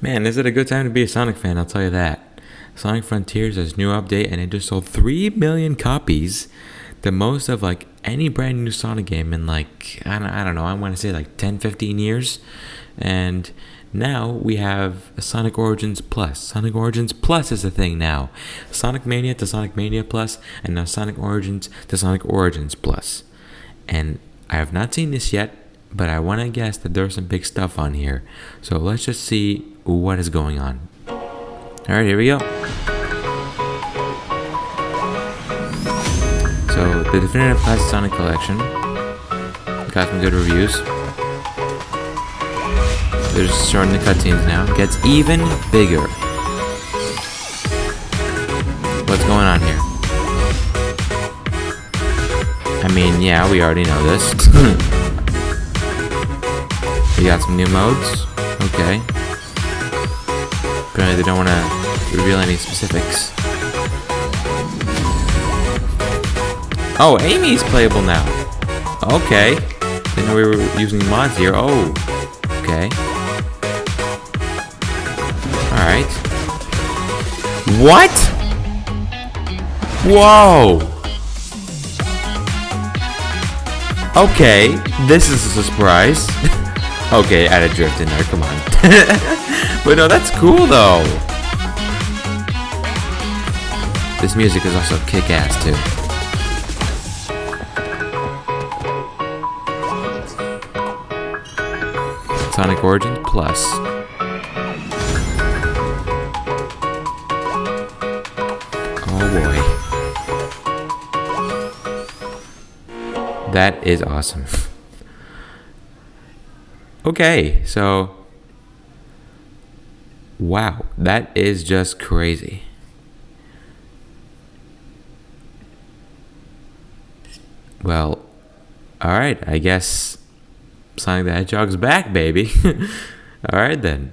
Man, is it a good time to be a Sonic fan? I'll tell you that. Sonic Frontiers has new update and it just sold 3 million copies. The most of like any brand new Sonic game in like, I don't, I don't know, I want to say like 10, 15 years. And now we have Sonic Origins Plus. Sonic Origins Plus is a thing now. Sonic Mania to Sonic Mania Plus, and now Sonic Origins to Sonic Origins Plus. And I have not seen this yet, but I want to guess that there's some big stuff on here. So let's just see what is going on. Alright, here we go. So, the Definitive Classic Sonic Collection got some good reviews. They're just showing the cutscenes now. Gets even bigger. What's going on here? I mean, yeah, we already know this. we got some new modes. Okay. Apparently they don't want to reveal any specifics. Oh, Amy's playable now. Okay. Didn't know we were using mods here. Oh. Okay. Alright. What? Whoa! Okay, this is a surprise. okay, add a drift in there, come on. But no, that's cool though. This music is also kick-ass too. Sonic Origins Plus. Oh boy. That is awesome. okay, so. Wow, that is just crazy. Well, alright, I guess Sonic the Hedgehog's back, baby. alright then.